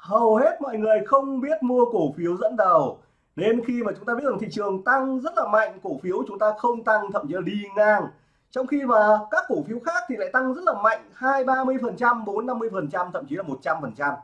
hầu hết mọi người không biết mua cổ phiếu dẫn đầu. Nên khi mà chúng ta biết rằng thị trường tăng rất là mạnh, cổ phiếu chúng ta không tăng, thậm chí là đi ngang. Trong khi mà các cổ phiếu khác thì lại tăng rất là mạnh, hai, ba mươi phần trăm, bốn, năm mươi phần trăm, thậm chí là một trăm phần trăm.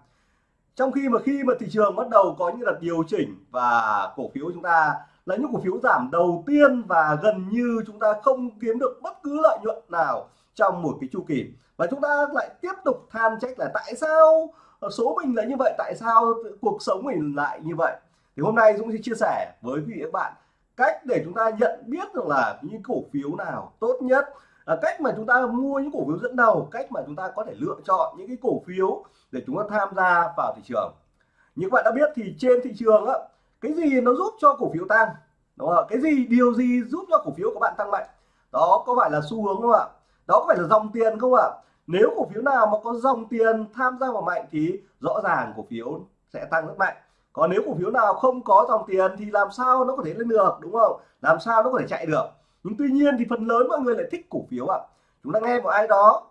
Trong khi mà khi mà thị trường bắt đầu có những đợt điều chỉnh và cổ phiếu chúng ta là những cổ phiếu giảm đầu tiên và gần như chúng ta không kiếm được bất cứ lợi nhuận nào trong một cái chu kỳ. Và chúng ta lại tiếp tục than trách là tại sao Ờ, số mình là như vậy, tại sao cuộc sống mình lại như vậy? Thì hôm nay Dũng sẽ chia sẻ với quý vị các bạn cách để chúng ta nhận biết được là những cổ phiếu nào tốt nhất là cách mà chúng ta mua những cổ phiếu dẫn đầu, cách mà chúng ta có thể lựa chọn những cái cổ phiếu để chúng ta tham gia vào thị trường. Như các bạn đã biết thì trên thị trường á, cái gì nó giúp cho cổ phiếu tăng? Đúng không cái gì, điều gì giúp cho cổ phiếu của bạn tăng mạnh? Đó có phải là xu hướng không ạ? Đó có phải là dòng tiền không ạ? Nếu cổ phiếu nào mà có dòng tiền tham gia vào mạnh thì rõ ràng cổ phiếu sẽ tăng rất mạnh. Còn nếu cổ phiếu nào không có dòng tiền thì làm sao nó có thể lên được, đúng không? Làm sao nó có thể chạy được? Nhưng tuy nhiên thì phần lớn mọi người lại thích cổ phiếu ạ. Chúng ta nghe một ai đó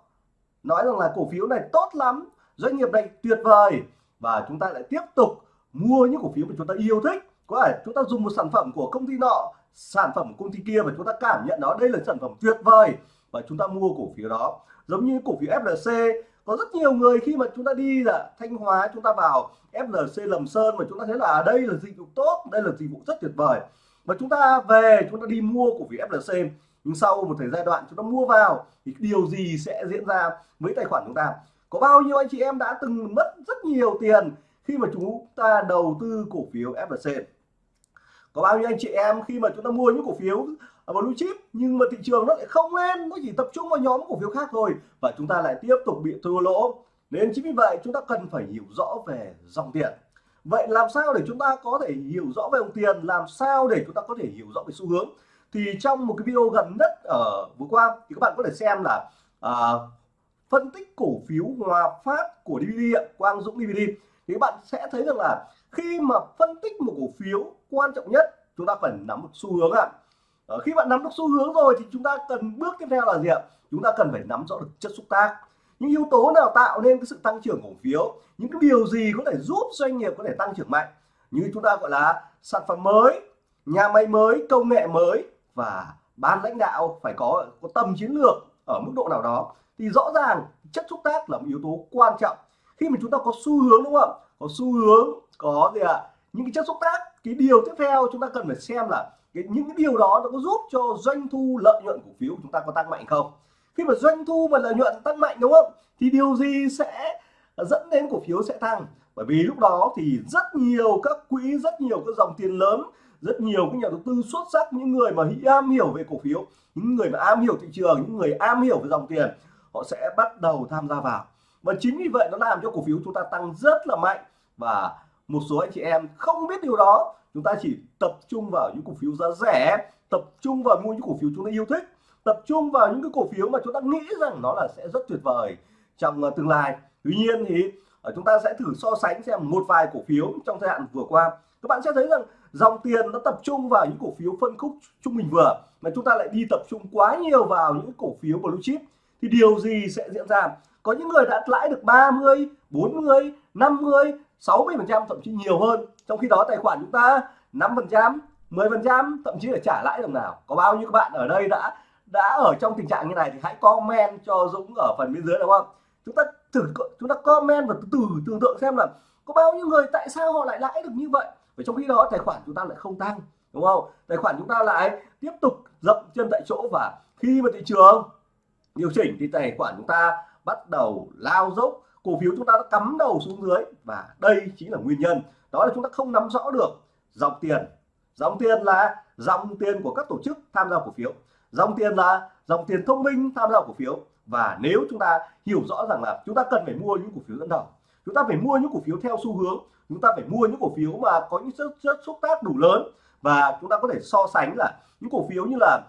nói rằng là cổ phiếu này tốt lắm, doanh nghiệp này tuyệt vời. Và chúng ta lại tiếp tục mua những cổ phiếu mà chúng ta yêu thích. Có thể chúng ta dùng một sản phẩm của công ty nọ, sản phẩm của công ty kia và chúng ta cảm nhận đó, đây là sản phẩm tuyệt vời. Và chúng ta mua cổ phiếu đó giống như cổ phiếu FLC có rất nhiều người khi mà chúng ta đi là Thanh Hóa, chúng ta vào FLC Lầm Sơn mà chúng ta thấy là à, đây là dịch vụ tốt, đây là dịch vụ rất tuyệt vời. Và chúng ta về, chúng ta đi mua cổ phiếu FLC nhưng sau một thời gian đoạn chúng ta mua vào thì điều gì sẽ diễn ra với tài khoản chúng ta? Có bao nhiêu anh chị em đã từng mất rất nhiều tiền khi mà chúng ta đầu tư cổ phiếu FLC có bao nhiêu anh chị em khi mà chúng ta mua những cổ phiếu blue chip nhưng mà thị trường nó lại không lên nó chỉ tập trung vào nhóm cổ phiếu khác thôi. Và chúng ta lại tiếp tục bị thua lỗ. Nên chính vì vậy chúng ta cần phải hiểu rõ về dòng tiền. Vậy làm sao để chúng ta có thể hiểu rõ về dòng tiền? Làm sao để chúng ta có thể hiểu rõ về xu hướng? Thì trong một cái video gần nhất ở vừa qua thì các bạn có thể xem là à, phân tích cổ phiếu Hòa Phát của DVD Quang Dũng DVD thì các bạn sẽ thấy rằng là khi mà phân tích một cổ phiếu quan trọng nhất chúng ta phải nắm một xu hướng ạ. à. Ờ, khi bạn nắm được xu hướng rồi thì chúng ta cần bước tiếp theo là gì ạ? Chúng ta cần phải nắm rõ được chất xúc tác. Những yếu tố nào tạo nên cái sự tăng trưởng cổ phiếu? Những cái điều gì có thể giúp doanh nghiệp có thể tăng trưởng mạnh? Như chúng ta gọi là sản phẩm mới nhà máy mới công nghệ mới và ban lãnh đạo phải có, có tầm chiến lược ở mức độ nào đó. Thì rõ ràng chất xúc tác là một yếu tố quan trọng. Khi mà chúng ta có xu hướng đúng không có xu hướng có gì ạ? À? những cái chất xúc tác cái điều tiếp theo chúng ta cần phải xem là cái, những cái điều đó nó có giúp cho doanh thu lợi nhuận cổ phiếu của chúng ta có tăng mạnh không? Khi mà doanh thu và lợi nhuận tăng mạnh đúng không? Thì điều gì sẽ dẫn đến cổ phiếu sẽ tăng? Bởi vì lúc đó thì rất nhiều các quỹ rất nhiều các dòng tiền lớn rất nhiều các nhà đầu tư xuất sắc những người mà am hiểu về cổ phiếu những người mà am hiểu thị trường những người am hiểu về dòng tiền họ sẽ bắt đầu tham gia vào. Và chính vì vậy nó làm cho cổ phiếu chúng ta tăng rất là mạnh và một số anh chị em không biết điều đó. Chúng ta chỉ tập trung vào những cổ phiếu giá rẻ, tập trung vào mua những cổ phiếu chúng ta yêu thích, tập trung vào những cái cổ phiếu mà chúng ta nghĩ rằng nó là sẽ rất tuyệt vời trong ờ, tương lai. Tuy nhiên thì ờ, chúng ta sẽ thử so sánh xem một vài cổ phiếu trong thời hạn vừa qua. Các bạn sẽ thấy rằng dòng tiền nó tập trung vào những cổ phiếu phân khúc trung bình vừa, mà chúng ta lại đi tập trung quá nhiều vào những cổ phiếu blue chip. Thì điều gì sẽ diễn ra? Có những người đã lãi được 30 40 50 60 phần trăm, thậm chí nhiều hơn. Trong khi đó, tài khoản chúng ta 5 phần trăm 10 phần trăm, thậm chí là trả lãi đồng nào. Có bao nhiêu các bạn ở đây đã đã ở trong tình trạng như này thì hãy comment cho Dũng ở phần bên dưới, đúng không? Chúng ta thử, chúng ta comment và từ từ tưởng tượng xem là có bao nhiêu người tại sao họ lại lãi được như vậy. Và trong khi đó, tài khoản chúng ta lại không tăng, đúng không? Tài khoản chúng ta lại tiếp tục dậm chân tại chỗ và khi mà thị trường điều chỉnh thì tài khoản chúng ta bắt đầu lao dốc cổ phiếu chúng ta đã cắm đầu xuống dưới và đây chính là nguyên nhân. Đó là chúng ta không nắm rõ được dòng tiền. Dòng tiền là dòng tiền của các tổ chức tham gia cổ phiếu. Dòng tiền là dòng tiền thông minh tham gia cổ phiếu. Và nếu chúng ta hiểu rõ rằng là chúng ta cần phải mua những cổ phiếu dẫn đầu chúng ta phải mua những cổ phiếu theo xu hướng chúng ta phải mua những cổ phiếu mà có những chất, chất xúc tác đủ lớn và chúng ta có thể so sánh là những cổ phiếu như là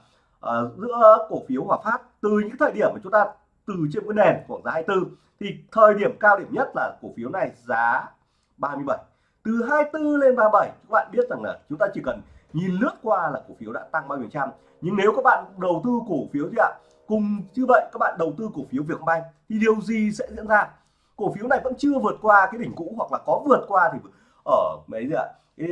uh, giữa cổ phiếu Hòa Phát từ những thời điểm mà chúng ta từ trên cái nền khoảng giá 24 thì thời điểm cao điểm nhất là cổ phiếu này giá 37 từ 24 lên 37 các bạn biết rằng là chúng ta chỉ cần nhìn lướt qua là cổ phiếu đã tăng bao nhiêu trăm. Nhưng nếu các bạn đầu tư cổ phiếu gì ạ cùng như vậy các bạn đầu tư cổ phiếu Vietcombank thì điều gì sẽ diễn ra? Cổ phiếu này vẫn chưa vượt qua cái đỉnh cũ hoặc là có vượt qua thì ở mấy gì ạ? Cái,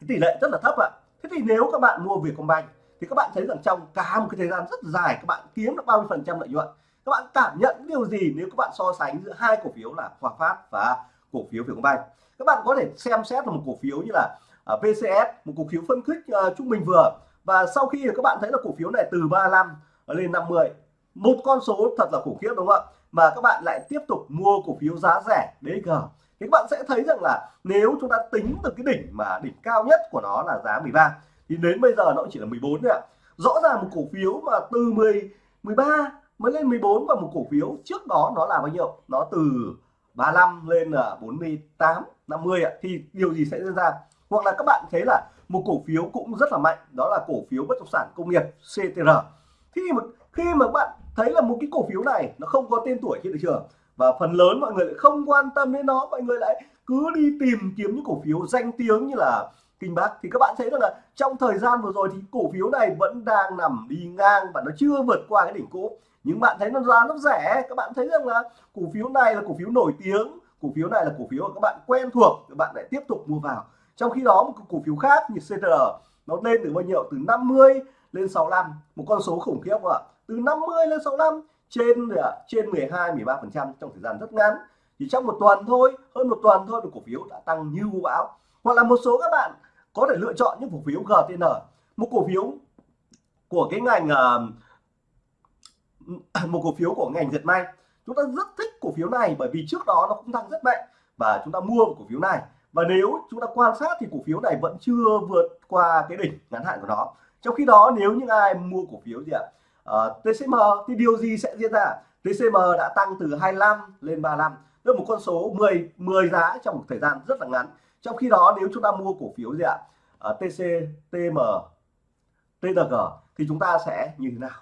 cái tỷ lệ rất là thấp ạ. Thế thì nếu các bạn mua Vietcombank thì các bạn thấy rằng trong cả một cái thời gian rất dài các bạn kiếm được bao nhiêu phần trăm lợi nhuận các bạn cảm nhận điều gì nếu các bạn so sánh giữa hai cổ phiếu là Hòa Phát và cổ phiếu Vietcombank các bạn có thể xem xét là một cổ phiếu như là à, VCS một cổ phiếu phân khích uh, trung bình vừa. Và sau khi các bạn thấy là cổ phiếu này từ 35 lên 50 một con số thật là khủng khiếp đúng không ạ? Mà các bạn lại tiếp tục mua cổ phiếu giá rẻ DG thì các bạn sẽ thấy rằng là nếu chúng ta tính từ cái đỉnh mà đỉnh cao nhất của nó là giá 13 thì đến bây giờ nó chỉ là 14 thôi ạ. Rõ ràng một cổ phiếu mà từ 10 13 mới lên 14 và một cổ phiếu trước đó nó là bao nhiêu? Nó từ 35 lên là 48 50 ạ. Thì điều gì sẽ diễn ra? Hoặc là các bạn thấy là một cổ phiếu cũng rất là mạnh, đó là cổ phiếu bất động sản công nghiệp CTR khi mà khi mà bạn thấy là một cái cổ phiếu này nó không có tên tuổi trên thị trường và phần lớn mọi người lại không quan tâm đến nó, mọi người lại cứ đi tìm kiếm những cổ phiếu danh tiếng như là Kinh bác. Thì các bạn thấy rằng là trong thời gian vừa rồi thì cổ phiếu này vẫn đang nằm đi ngang và nó chưa vượt qua cái đỉnh cũ. Nhưng bạn thấy nó giá nó rẻ, các bạn thấy rằng là cổ phiếu này là cổ phiếu nổi tiếng, cổ phiếu này là cổ phiếu mà các bạn quen thuộc, các bạn lại tiếp tục mua vào. Trong khi đó, một cổ phiếu khác như CTR nó lên từ bao nhiêu? Từ 50 lên 65 một con số khủng khiếp không ạ? Từ 50 lên 65 trên trên 12 13 phần trăm trong thời gian rất ngắn. Chỉ trong một tuần thôi, hơn một tuần thôi thì cổ phiếu đã tăng như vũ bão. Hoặc là một số các bạn có thể lựa chọn những cổ phiếu GTN một cổ phiếu của cái ngành uh, một cổ phiếu của ngành dệt may. Chúng ta rất thích cổ phiếu này bởi vì trước đó nó cũng tăng rất mạnh và chúng ta mua cổ phiếu này. Và nếu chúng ta quan sát thì cổ phiếu này vẫn chưa vượt qua cái đỉnh ngắn hạn của nó. Trong khi đó nếu những ai mua cổ phiếu gì ạ? Ờ, uh, TCM thì điều gì sẽ diễn ra? TCM đã tăng từ 25 lên 35 tức một con số 10 10 giá trong một thời gian rất là ngắn trong khi đó nếu chúng ta mua cổ phiếu gì ạ? Ờ, uh, TC TM TNG thì chúng ta sẽ như thế nào?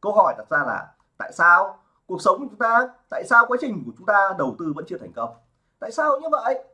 Câu hỏi đặt ra là tại sao cuộc sống của chúng ta tại sao quá trình của chúng ta đầu tư vẫn chưa thành công? Tại sao như vậy?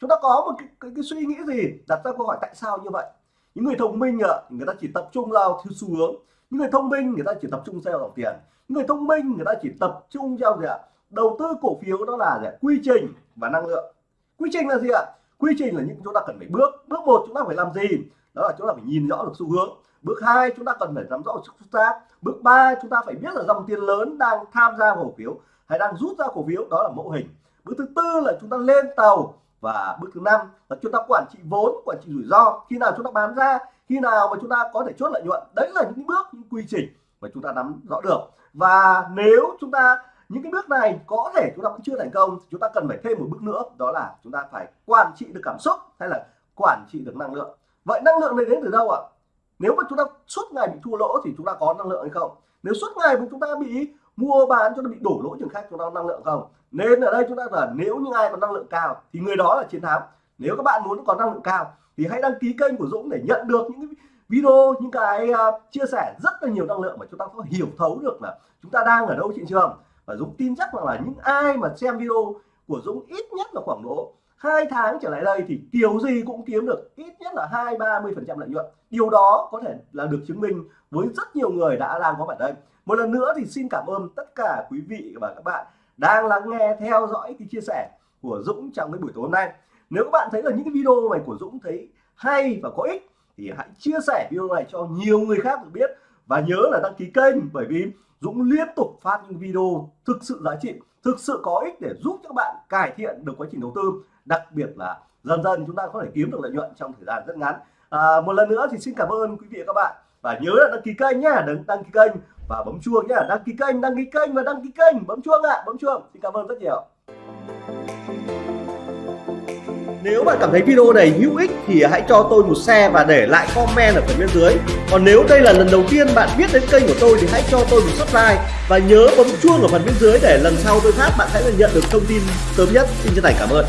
Chúng ta có một cái, cái, cái suy nghĩ gì đặt ra câu hỏi tại sao như vậy? Những người thông minh ạ người ta chỉ tập trung vào theo xu hướng. Những người thông minh người ta chỉ tập trung theo dòng tiền. Những người thông minh người ta chỉ tập trung theo gì ạ? Đầu tư cổ phiếu đó là gì? quy trình và năng lượng. Quy trình là gì ạ? Quy trình là những chúng ta cần phải bước bước một chúng ta phải làm gì đó là chúng ta phải nhìn rõ được xu hướng bước hai chúng ta cần phải nắm rõ sức xúc tác bước ba chúng ta phải biết là dòng tiền lớn đang tham gia cổ phiếu hay đang rút ra cổ phiếu đó là mẫu hình bước thứ tư là chúng ta lên tàu và bước thứ năm là chúng ta quản trị vốn quản trị rủi ro khi nào chúng ta bán ra khi nào mà chúng ta có thể chốt lợi nhuận đấy là những bước những quy trình mà chúng ta nắm rõ được và nếu chúng ta những cái bước này có thể chúng ta vẫn chưa thành công chúng ta cần phải thêm một bước nữa đó là chúng ta phải quản trị được cảm xúc hay là quản trị được năng lượng vậy năng lượng này đến từ đâu ạ nếu mà chúng ta suốt ngày bị thua lỗ thì chúng ta có năng lượng hay không nếu suốt ngày mà chúng ta bị mua bán cho nó bị đổ lỗ trường khác chúng ta có năng lượng không nên ở đây chúng ta là nếu như ai có năng lượng cao thì người đó là chiến thắng nếu các bạn muốn có năng lượng cao thì hãy đăng ký kênh của Dũng để nhận được những video những cái uh, chia sẻ rất là nhiều năng lượng mà chúng ta có hiểu thấu được là chúng ta đang ở đâu thị trường và Dũng tin chắc rằng là những ai mà xem video của Dũng ít nhất là khoảng độ hai tháng trở lại đây thì kiểu gì cũng kiếm được ít nhất là hai, ba mươi phần trăm lợi nhuận. Điều đó có thể là được chứng minh với rất nhiều người đã đang có mặt đây. Một lần nữa thì xin cảm ơn tất cả quý vị và các bạn đang lắng nghe, theo dõi cái chia sẻ của Dũng trong cái buổi tối hôm nay. Nếu các bạn thấy là những cái video này của Dũng thấy hay và có ích thì hãy chia sẻ video này cho nhiều người khác được biết và nhớ là đăng ký kênh bởi vì Dũng liên tục phát những video thực sự giá trị thực sự có ích để giúp các bạn cải thiện được quá trình đầu tư. Đặc biệt là dần dần chúng ta có thể kiếm được lợi nhuận trong thời gian rất ngắn. À, một lần nữa thì xin cảm ơn quý vị và các bạn. Và nhớ là đăng ký kênh nhé đừng đăng ký kênh và bấm chuông nhé đăng ký kênh đăng ký kênh và đăng ký kênh. Bấm chuông ạ à, bấm chuông. Xin cảm ơn rất nhiều nếu bạn cảm thấy video này hữu ích thì hãy cho tôi một share và để lại comment ở phần bên dưới. Còn nếu đây là lần đầu tiên bạn biết đến kênh của tôi thì hãy cho tôi một subscribe và nhớ bấm chuông ở phần bên dưới để lần sau tôi phát bạn sẽ nhận được thông tin sớm nhất. Xin chân thành cảm ơn.